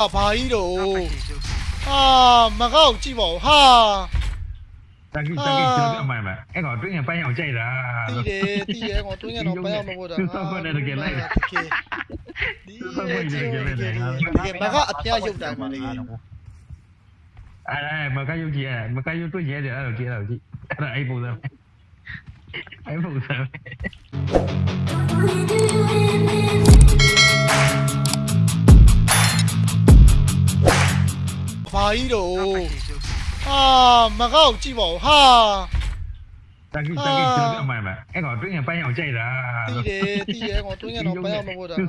ဟာဘာကြီးတော့ဟာမကောက်ကြည့်ပါဦးဟာ တကီတကီကျွန်တော်အမှန်ပဲအဲ့ကောင်တွင်းရင်ပန်းအောင်ကြိုက်တာ တီးတယ်တီးတယ်ကောင်တွင်းကတော့ပန်းအောင်မဟုတ်တာဒီဒီမကအပြားရုပ်တိုင်းမှာလေ အဲ့ဒါမကယုတ်ကြီးအဲ့မကယုတ်တွေ့ရဲတယ်အဲ့လိုကြည့်တော့ကြည့်အဲ့ဒါအဲ့ပုံစံအဲ့ပုံစံ ဘာကြီးတော့ဟာမကောက်ကြည့်ပါဦးဟာ တကီတကီကျွန်တော်အမှန်ပဲအဲ့ကောင်တွင်းရင်ပန်းအောင်ကြိုက်တာ တီးတယ်တီးတယ်ကောင်တွင်းကတော့ပန်းအောင်မဟုတ်တာဒီ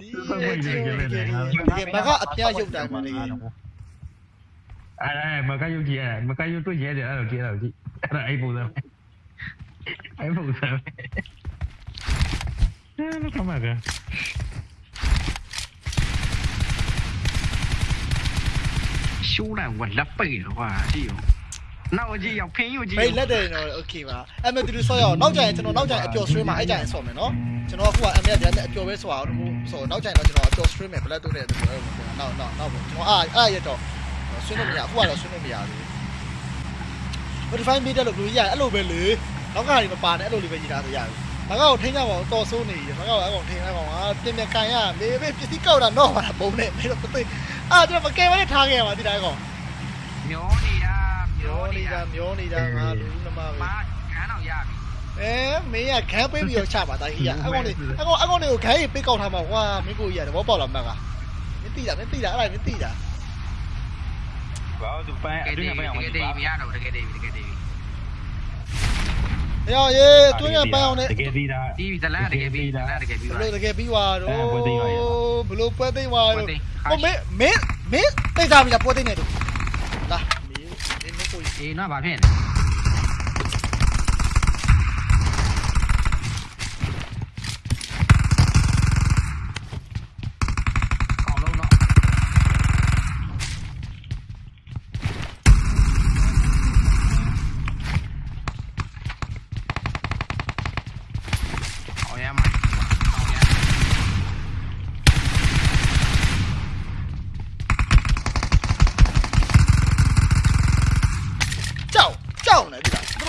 ဒီမကအပြားရုပ်တိုင်းမှာလေ အဲ့ဒါမကယုတ်ကြီးအဲ့မကယုတ်တွေ့ရဲတယ်အဲ့လိုကြည့်တော့ကြည့်အဲ့ဒါအဲ့ပုံစံအဲ့ပုံစံအဲ့လိုကမှက 修了，我勒背了哇，哎呦！那我就要偏右机。哎，လက်တယ်နော် okay ပါ။အမေသူတို့ဆောက်ရအောင်။နောက်ကြရင်ကျွန်တော်နောက်ကြရင်အပျော်ဆွေးမှာအဲ့ကြရင်ဆော့မယ်နော်။ကျွန်တော်အခုကအမေကလည်းအပျော်ပဲဆော့အောင်လို့ဆိုတော့နောက်ကြရင်တော့ကျွန်တော်အပျော်ဆွေးမယ် black တို့တဲ့သူတို့နောက်နောက်နောက်ပေါ့။ကျွန်တော်အာအဲ့ရတော့ဆွေးလို့မရအခုကတော့ဆွေးလို့မရဘူး။ verify media လို့ဘယ်လိုရအဲ့လိုပဲလေ။နောက်ကနေမပါနဲ့အဲ့လိုလေးပဲရေးထားဆိုရပြီ။ဘာကောက်ထိန်းကြပါအောင်တော်ဆိုးနေရ။ဘာကောက်အကောင်ထိန်းလိုက်ပါအောင်။ပြင်ပြကန်ရမေးပဲပစ္စည်းကောက်တာတော့ပါပုံနဲ့မေးတော့မသိ။ အာကျွန်တော်မကဲမနဲ့ထားခဲ့ရပါဒီတိုင်းကောင်မျောနေတာမျောနေတာမျောနေတာငါလူနမပဲမာခန်းတော့ရပြီအဲမင်းကခန်းပေးပြီးတော့ချပါတာကြီးကအကောင်လေးအကောင်အကောင်လေးကိုခန်းကြီးပေးကောက်ထားမှာကွာမင်းကိုကြီးရတယ်ဘောပေါက်လာမှတ်ကမင်းတိတာမင်းတိတာအဲ့ဒါမင်းတိတာဘာလို့သူပန်းတကယ်အတွတင်းည်းရင်ပန်းအောင်တကြကယ်ည့်တည်းမရတော့တကယ်တည်းတကယ်တည်း ရောရေးတွင်းရပန်းအောင်နဲ့တကယ်သေးတာဒီဇလန်တကယ်ပြီးဇလန်တကယ်ပြီးဘပါလို့တကယ်ပြီးသွားတော့အဲပွဲသိမ်းသွားရောဘလို့ပွဲသိမ်းသွားပွဲတော့သိမ်းဟိုမင်းမင်းမင်းသိကြပြီလားပွဲသိမ်းနေတူလာမင်းမင်းကိုကြီးအေးနော်ဗာဖြစ်နေ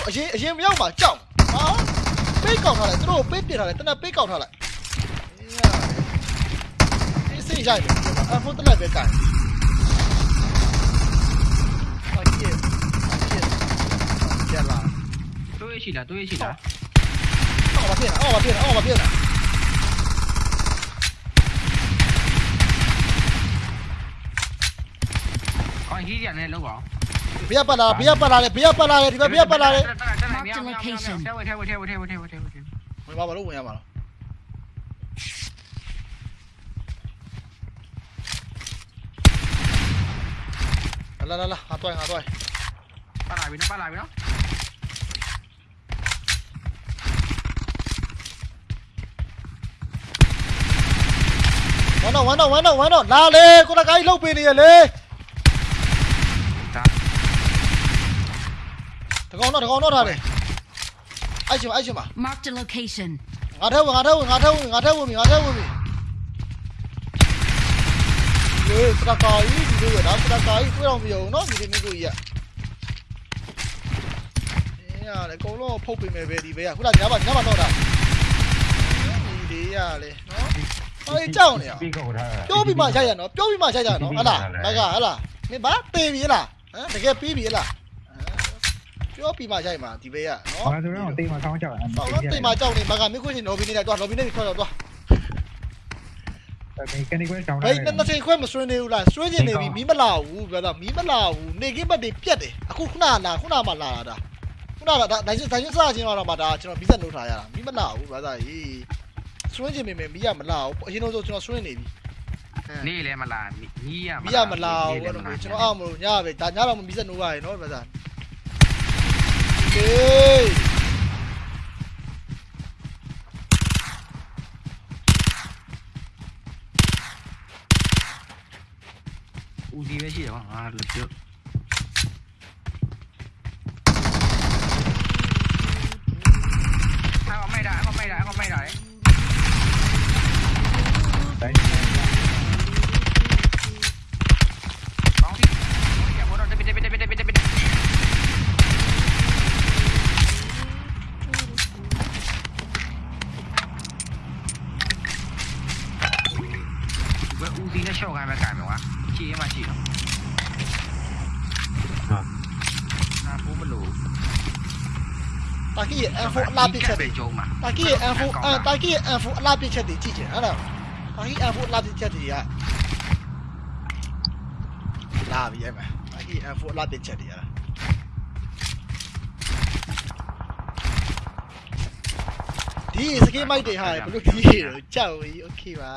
အရင်အရင်မရောက်ပါကြောက်ဟာပေးကောက်ထားလိုက်သူတို့ပေးပြထားလိုက်တနက်ပေးကောက်ထားလိုက်အေးစိတ်ရိုက်တယ်အဖို့တလက်ပဲကန်ဟာကြီးရဲ့ကျလာ တွေးရှိလားတွေးရှိလား အော်မဖြစ်အော်မဖြစ်အော်မဖြစ် အော်ဟီးရနဲ့လောက်ပါ ဘီးပတ်လာဘီးပတ်လာလေဘီးပတ်လာလေဒီဘက်ဘီးပတ်လာလေထဲဝထဲဝထဲဝထဲဝထဲဝထဲဝထဲဝထဲဝင်ပါမလို့ဝင်ရမှာလားလာလာလာဟာတော့ဟာတော့ပါလာပြီနော်ပါလာပြီနော်ဝမ်းတော့ဝမ်းတော့ဝမ်းတော့ဝမ်းတော့လာလေကိုတကိုင်းလှုပ်ပေးနေရလေ ဒါ တ ကောင်တော့တကောင်တော့ထားတယ်အဲ့ချင်အဲ့ချင်ပါ Marked a location. ငါထဲဝင်ငါထဲဝင်ငါထဲဝင်ငါထဲဝင်ပြီငါထဲဝင်ပြီလေစတကာကြီးဒီလိုရတာစတကာကြီးတွေ့တော့မယုံနော်ဒီဒီမျိုးကြီးရအေးရတယ်အကုန်လုံးဖုတ်ပေးမယ်ပဲဒီဘေးကခုနကညပါညပါတော့တာဒီလေးရလေနော်ဟောကြောက်နေရပြီးကောက်ထားတာပြောပြီးမှရိုက်ရနော်ပြောပြီးမှရိုက်ကြနော်ဟလားမကဟလားမင်းဘာတေးပြီလားဟမ်တကယ်ပြီးပြီလား ပြောပြီးမှရိုက်မှာဒီဘေးကနော်ဘာဆိုတော့တိမ်မဆောင်းကြောက်တယ်။တော့တိမ်မှာကြောက်နေမကမင်းခွချင်းလော်ဘီနေလိုက်တော့လော်ဘီနေပြီးထွက်တော့တော့ဒီကနေကွဲတောင်း။ဘယ်နှစ်ချိန်ခွဲမဆွေးနေဘူးလားဆွေးချင်နေပြီမီးမလာဘူးဗျာမီးမလာဘူးနေကင်းဘက်တွေပြက်တယ်အခုခုနလာခုနမှလာတာခုနကဒါဒိုင်းဒိုင်းစချင်းတော့မှဒါကျွန်တော်ဗီဇက်နှုတ်ထားရတာမီးမလာဘူးဗျာသားကြီးဆွေးချင်ပေမဲ့မီးကမလာဘူးအရင်တော့ကျွန်တော်ဆွေးနေပြီနေလဲမလားညီးရမီးကမလာဘူးအဲ့လိုကျွန်တော်အောက်မလို့ညပဲဒါညတော့မီးစက်နှုတ်ရရနော်ဗျာသား A los. ရဲ့ M4 အလားပစ်ချက်တွေ ကျုံမှာ တာကီရဲ့ M4 အတာကီရဲ့ M4 အလားပစ်ချက်တွေကြည့်ချင်ဟုတ်လားတာကီ M4 အလားပစ်ချက်တွေကလာပြီအဲ့မှာတာကီ M4 အလားပစ်ချက်တွေရလားဒီစကေးမိုက်တွေဟာဘလို့ဒီရောကြောက်ပြီโอเคပါ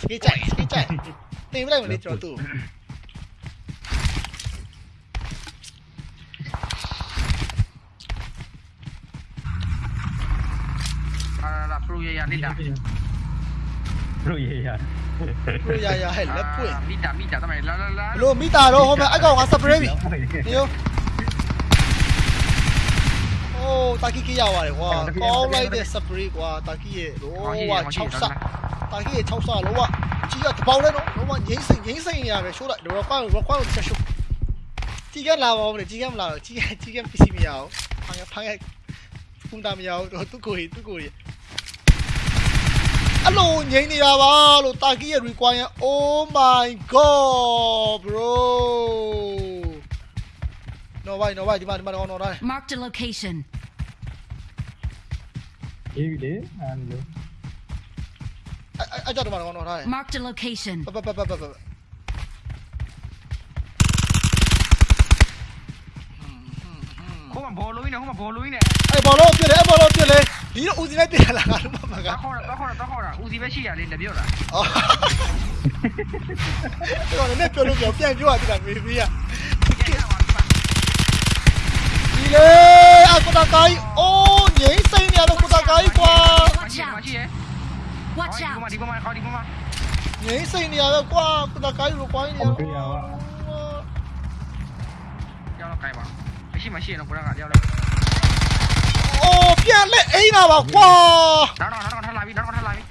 စကေးကြိုက်စကေးကြိုက်တင်ပြလိုက်မလို့ကျွန်တော်သူ့ Ruya Linda. Ruya. Ruya ya hel le à, pui. Mita mita tamai la la la. Lo mita ro ho me ai ko nga spray bi. Yo. Oh, taki ki ya wa le wa. Ko lai de spray kwa taki ye lo wa chau sa. Taki ye chau sa lo wa. Chi ya tbao le no. Lo wa yin sin yin sin ya be shu la. Lo kwa lo kwa lo cha shu. Chi ga la wa le chi ga la. Chi ga chi ga pisi mi ya. Phang ya phang ya. Cũng đam nhau. အောင်ဖန်ဖန်ကုန်းတာမရအောင်တော့သူ့ကိုယ်သူ့ကိုယ်အလိုငိမ့်နေတာပါလို့တာကီရဲ့ require oh my god bro no way no way ဒီမှာဒီမှာတော့ no way Marked a location. အေးလေအဲ့လို အဲ့အဲ့ကြောက်တော့မှာတော့ no way Marked a location. ပပပပပပ ဟိုမှာဘောလုံးနေဟိုမှာဘောလုံးနေ အဲ့ဘောလုံးပြစ်လေအဲ့ဘောလုံးပြစ်လေ ဒီတော့ဦးစီးလိုက်ပြစ်လာတာလို့မှာကတော့ခေါ်တော့ခေါ်တော့ခေါ်တာဦးစီးပဲရှိရလေလက်ပြောတာအော်တော့လည်းပြောလို့ပြောပြန်ပြောရတာမေမေကဒီလေအကုတကိုင်းအိုးငိမ့်စိမ့်နေတော့ကုတကိုင်းကွာမရှိရမရှိရ Watch ဒီမှာ out. ဒီမှာခေါ်ဒီမှာငိမ့်စိမ့်နေတော့ကွာကုတကိုင်းလိုကွိုင်းနေရောက်တော့ကိုင်ပါမရှိမရှိတော့ဘုရားကရောက်တော့ အိုးပြန်လက်အိမ်လာပါကွာနောက်တော့နောက်တော့ထလာပြီနောက်တော့ထလာပြီ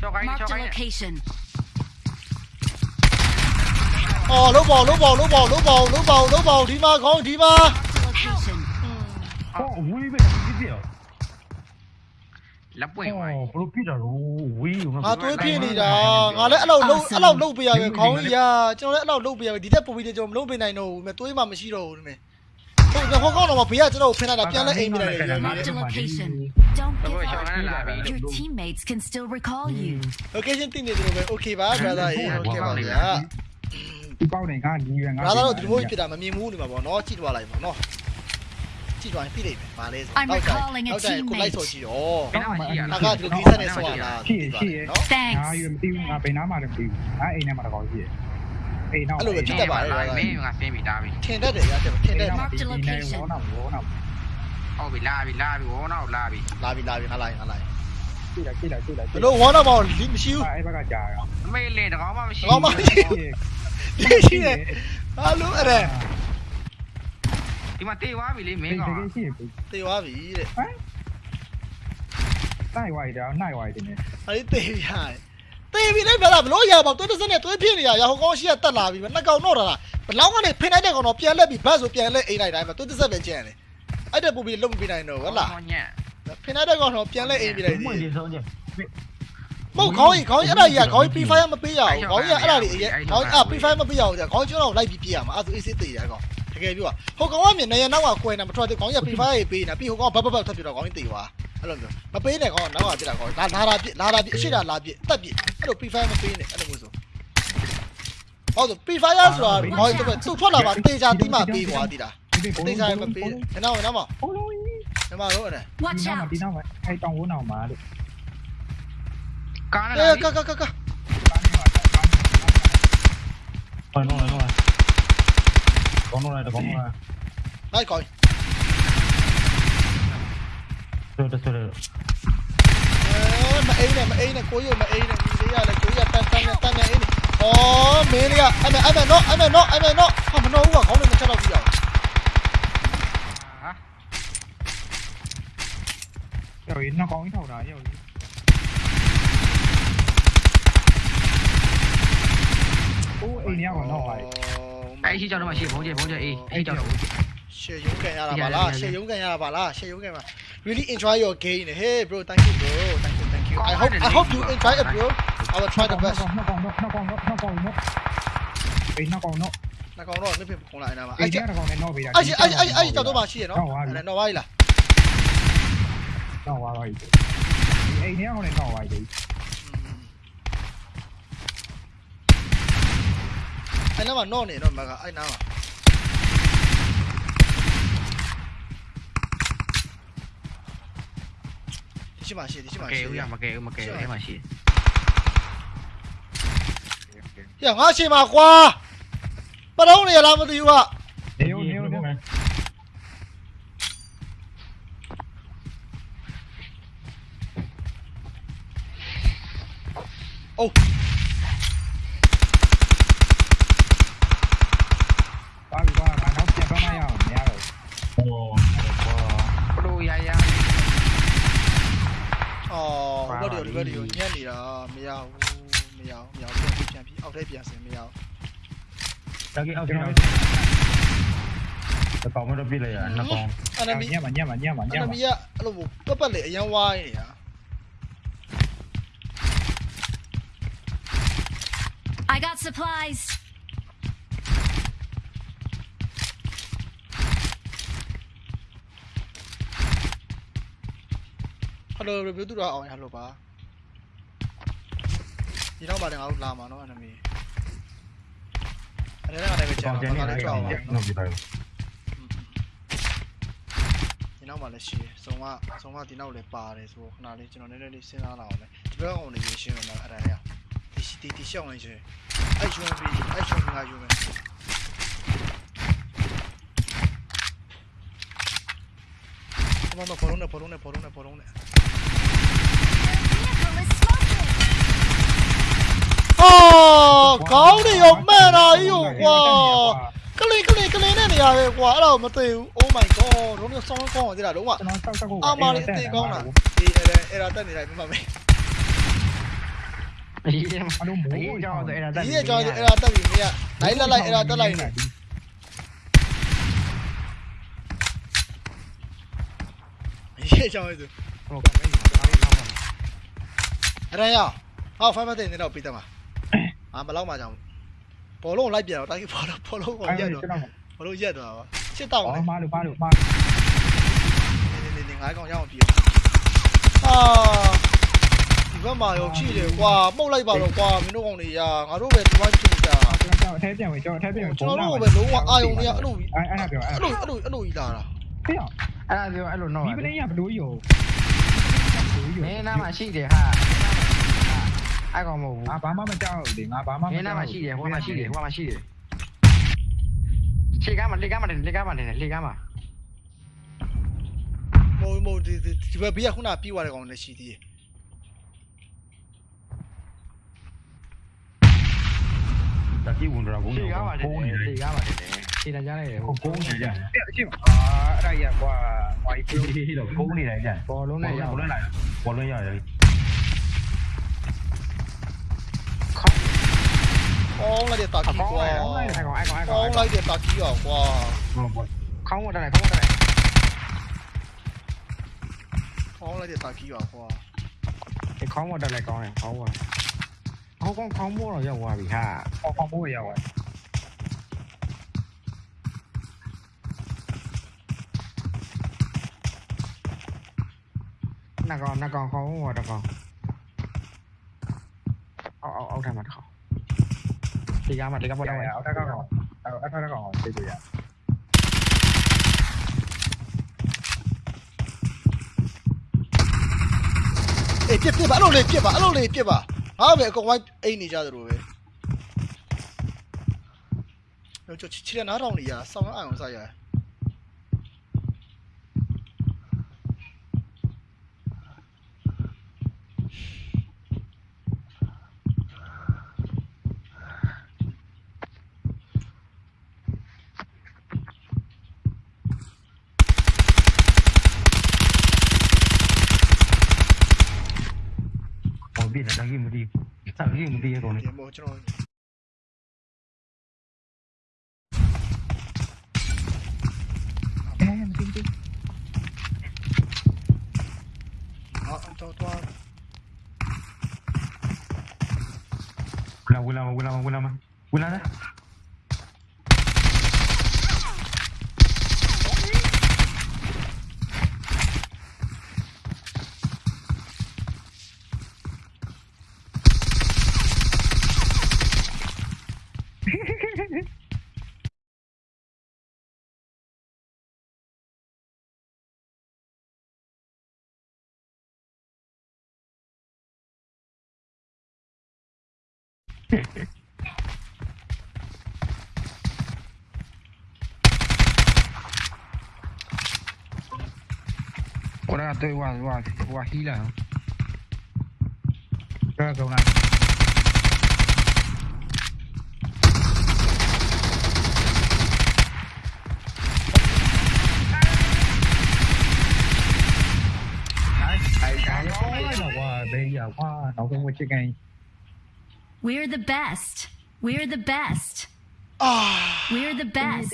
ချောကိုင်း Marked ချော a ကိုင်း location. အော်လုံးပေါလုံးပေါလုံးပေါလုံးပေါလုံးပေါလုံးပေါဒီမှာခေါင်းဒီမှာ Location. ဟောဝီးပဲဒီပြလက်ပွင့်ဟောသွားဘလို့ပြတာလို့ဝီးငါသွေးပြင်းနေတာငါလည်းအဲ့လောက်လုံးအဲ့လောက်လုံးပေးရပဲခေါင်းကြီးရာကျွန်တော်လည်းအဲ့လောက်လုံးပေးရပဲဒီတက်ပူပြီးကျွန်တော်မလုံးပေးနိုင်တော့ဘူးမြသွေးမှမရှိတော့ဘူးဒီမဲ့ ဟုတ်တယ်ဟောကောင်းတော့ဘေးကကျွန်တော်ဖင်လိုက်တာပြန်လဲအိမ်မိလိုက်တယ်ရ Marked a location. Don't တော့ give ချော up. ကိုင်းလာပြီ Your teammates can still recall you. location သိနေတယ်လို့ပဲ okay ပါ brother ရေ okay ပါဗျာ ဒီပေါက်နေငါညီရငါ brother တို့ဒီလိုဖြစ်တာမမြင်ဘူးနေမှာပေါ့နော်ကြည့်သွားလိုက်ပါနော်ကြည့်သွားရင်သိလိမ့်မယ်ဗာလဲဆို I'm recalling a နောက်တိုင်းကိုလိုက်ဆို teammate. ကြည့်ရောဘယ်တော့မှရှိရငါလားကဒီလိုဒီဆက်နေဆိုရလားနော် ငါ Thanks. ယူမသိဘူးငါဘယ်နားမှာလည်းမသိဘူးငါအိမ်ထဲမှာတော့ရှိရ အိမ်နောက်မင်းကဆင်းပြီးတာပြီထင်တတ်တယ်ရတဲ့ထင်တတ် Marked a location. ဝေါနာဝေါနာဟုတ်ပြီလာပြီလာပြီဝေါနောက်လာပြီလာပြီလာပြီငါလိုက်ငါလိုက်ကြည့်လိုက်ကြည့်လိုက်ကြည့်လိုက်ဘလို့ဝါတော့မောင်လီမရှိဘူးအဲ့ဘက်ကကြာရောအမေလေတကောင်မှမရှိကောင်းပါမရှိဒီရှိတယ်ဟာလို့အဲ့ဒါဒီမှာတေးသွားပြီလေမမင်းင်းကောင်ကရှိရပြီတေသွားပြီတဲ့နိုင်ဝိုက်တာနိုင်ဝိုက်တယ်အဲ့ဒီတေရတယ် တေပြီလေဗျာဘလို့ရပါတော့တွတ်စက်နဲ့တွဲဖြစ်နေရရဟောကောင်းရှိရတက်လာပြီနှစ်ကောင်တော့တာလားဘလောင်းကနေဖိနိုင်တဲ့ကောင်တော့ပြန်လက်ပြီးဘတ်ဆိုပြန်လက်အိမ်လိုက်တိုင်းမှာတွတ်စက်ပဲကျန်တယ်အဲ့တဲ့ပူပြီးလုံးမပြနိုင်တော့ဟုတ်လားညံ့ဖိနိုင်တဲ့ကောင်တော့ပြန်လက်အိမ်ပြလိုက်မွေသေးဒီဆုံးချက်မဟုတ်ခေါင်းကြီးခေါင်းကြီးအဲ့ဒါကြီးကခေါင်းကြီး P5 မပေးရဘူးခေါင်းကြီးကအဲ့ဒါကြီးခေါင်းကြီးအ P5 မပေးရဘူးကြာခေါင်းကျွန်တော်လိုက်ပြီးပြရမှာအဲ့ဒါဆို AC တေးရကောင်တကယ်ပြောဟိုကောင်ကမြင်နေရနောက်ကကွယ်နေမထွက်သေးခေါင်းကြီး P5 ရေးပေးနေပြီးဟိုကောင်ဘတ်ဘတ်ထပ်ပြတော့ခေါင်းကြီးတေးသွား အဲ့လိုမျိုးမပေးနဲ့ကောင်နောက်ကပြတာကောင်လာလာတာပြလာတာပြအရှိတာလာပြတက်ပြအဲ့လို P5 မပေးနဲ့အဲ့လိုမျိုးဆိုဟုတ်ဆို P5 ရဆိုတာခေါင်းကြီးတော့သူ့ထွက်လာပါတေးချာတိမှပေးသွားတည်တာ ဒီပုံ တေးချာမပေးနဲ့နောက်နောက်မ ဘလုံးကြီး ဒီမှာတော့အဲ့ Watch ဒီနောက် out. ဒီနောက်အဲ့တောင်ဝန်းအောင်မှာလို့ ကား အဲ နဲ့ ကကကက ဟောနော်နော်ကောင်းတော့တယ်ကောင်းတော့ လိုက်ကောင် ဆိုတော့ဆိုတော့ အဲမအိမ်နဲ့မအိမ်နဲ့ကိုရမအိမ်နဲ့ဒီလေးရလေကိုရ Sudah, sudah. Oh, ma ini, ma ini, kau ini, ma ini, dia ada kau ya, tan tan ya, tan ya ini. Oh, ini ya, ada, ada no, ada no, ada no. Kau mana uang kau ni macam nó dia? Rồi nó con cái đầu đại rồi. Ủa, y nhau còn đâu vậy? Ai chỉ cho nó mà chỉ bố chơi bố chơi y, ai cho nó. Chơi giống cái nhà là bà la, chơi giống cái nhà là bà la, chơi giống cái mà. ရုံးကန်ရတာပါလားရှေ့ရုံးကန်မှာ really enjoy your game hey bro thank you bro thank you thank you you I hope I hope you enjoy it bro I will try the best နောက်ကောင်နောက်ကောင်နောက်ကောင်နောက်အေးနောက်ကောင်နောက် နှကောင်တော့နှစ်ဖက်ပုံလိုက်နေတာပါ အေး အဲ့ ဒီ ကျ နောက်ကောင်နဲ့နောက်ပေးတာ အဲ့အဲ့အဲ့အဲ့ကြောက်တော့မှရှိရနော်အဲ့တော့ဝိုင်းလား နောက်သွားတော့အေးအေးနေကောင်နဲ့နောက်သွားပြီ အဲ့နားမှာနော့နေတော့မကအဲ့နားမှာ ဒီရှိမှရှိဒီရှိမမှကဲရှိဦးရမကဲဦးမကဲဦးအဲ့မှာရှိရငါရှိမှာကွာပရုံးနေရလားမသိဘူးက နေဦးနေဦးနေအိုးပါ မရအောင်မရအောင်ပြန်ပြီးပြန်ပြီးအောက်ထဲပြန်ဆင်မရအောင်တကယ်အောက်ထဲတော့တကောင်မတော့ပြလိုက်ရနှစ်ကောင်အနမီညက်မညက်မညက်မညက်မအနမီကအဲ့လိုပတ်ပတ်လေအရန်ဝိုင်းနေတာ I got supplies ဟယ်လိုရီဗျူးတူတော့အောင်ရလို့ပါ ဒီတော့ပါတယ်ငါတို့လာမှာနော် enemy အဲ့ဒါလည်းပဲကျန်ကောင်ကျတော့န်နေငါတယ်လည်းကြောကောင်က်ပါကျန်တော့ပြလိုက်ဒီနောက်မှာလည်းရှိတယ်စုံကစုံကဒီနောက်လည်းပါတယ်ဆိုတော့ခဏလေးကျွန်တော်နည်းနည်းလေးစဉ်းစားလာအောင်လေဒီဘက်ကောင်လည်းရရှင်းတော့အဲ့ဒါရဒီဒီဒီရှောင်းနေရှင်အဲ့ရှုံးပြီးအဲ့ရှုံးပြီးငါယူမယ်မမပေါ်လုံးနဲ့ပေါ်လုံးနဲ့ပေါ်လုံးနဲ့ပေါ်လုံးနဲ့ Vehicle is smoking. အော်ခေါင်းတွေရောမှန်တာကြီးရောကွာကလေးကလေးကလေးနဲ့နေရပဲကွာအဲ့ဒါမသိဘူး Oh my god တော့တော့ဆောင်းကောင်းအောင်သေးတာလုံးဝ ကျွန်တော်တောက်တောက်ကို အာမာလေးအသေးကောင်းတာဒီအဲ့ဒါအဲ့ဒါတက်နေလိုက်မမမေ အေး အလုံးမိုး အေးကြောက်တော့အဲ့ဒါ ဒီရဲ့ကြောင်းအဲ့ဒါတက်ပြီမရလိုက်လိုက်လိုက်အဲ့ဒါတက်လိုက်နေဒီရဲ့ကြောင်းအဲ့ဒါ ဟိုကမေးတော့နောက်ပါ အဲ့ဒါရဟောဖိုင်မတဲ့နေတော့ပြီးတယ်မှာ အာမလောက်မှကြောင်းဘောလုံးလိုက်ပြန်တော့တိုင်းဘောလုံးဘောလုံးကိုအဲ့ရက်ဒါတော့ကျွန်တော်ဘောလုံးရက်တော့စစ်တောင်းအော်မာလို့ပါလို့ပါနေနေနေငါးကောင်ရအောင်ပြီးအာဒီဘက်မှာရောကြည့်တယ်ကွာပုတ်လိုက်ပါတော့ကွာမင်းတို့ကောင်တွေရာငါတို့ပဲဒီဝိုင်းဖြစ်ကြတာကျွန်တော်အထဲပြန်ဝင်ကျွန်တော်အထဲပြန်ဝင်ကျွန်တော်တို့ပဲလုံးဝအာယုံတွေကအဲ့လိုအဲ့အဲ့ဒါပြောအဲ့အဲ့လိုအဲ့လိုအဲ့လိုကြီးလာတာဖေးအောင်အဲ့ဒါပြောအဲ့လိုတော့ဒီပလင်းရဘလို့ရောမင်းနားမှာရှိတယ်ဟာ အဲ့ကောင်မဟုတ်ဘူးငါဘာမှမကြောက်ဘူးလေငါဘာမှမကြောက်ဘူးမင်းနားမှာရှိတယ်ဟိုမှာရှိတယ်ဟိုမှာရှိတယ်ခြေကမ်းမှာလက်ကားမှာလက်ကားမှာနေတယ်လက်ကားမှာမဟုတ်မဟုတ်ဒီဒီဘက်ဘေးကခုနပြေးသွားတဲ့ကောင်လည်းရှိသေးတယ်တတိဝန်ဒရာဘုံနေဘုံနေလေရပါတယ်ခြေတန်းကြားလိုက်တယ်ဟိုဘုံနေကြအဲ့အရှိမအာအဲ့ဒါကြီးကွာဟိုဘုံနေတယ်ကြဘောလုံးနဲ့ရဘောလုံးလိုက်ဘောလုံးရတယ် con là điện tọa kỳ quá con là điện tọa kỳ quá không? Đây này không đây này. Con là điện tọa kỳ quá cái không? Có đây này con này không rồi không con không mua rồi giờ qua bị ha con không mua giờ rồi nè con nè con không mua đâu con ông ông ông ra mặt không tiga mặt tiga một đâu rồi đã có rồi đã có rồi đi rồi à. ê tiếp tiếp alo này tiếp bả alo này tiếp bả. à. Về con quay ấy này ra rồi về rồi cho chị chị nó đâu này à sao nó ăn không sao vậy? tạo riêng bia rồi này dạ, em tin tin họ không cho toa Quila, quila, quila, quila, quila, quila, quila, quila, quila, quila, quila, quila, Ahora estoy guaj, guaj, guajila. Creo này. una. Thầy cả nó quá, bây giờ qua nó cũng có chiếc ngay. We're the best. We're the best. Oh. We're the best.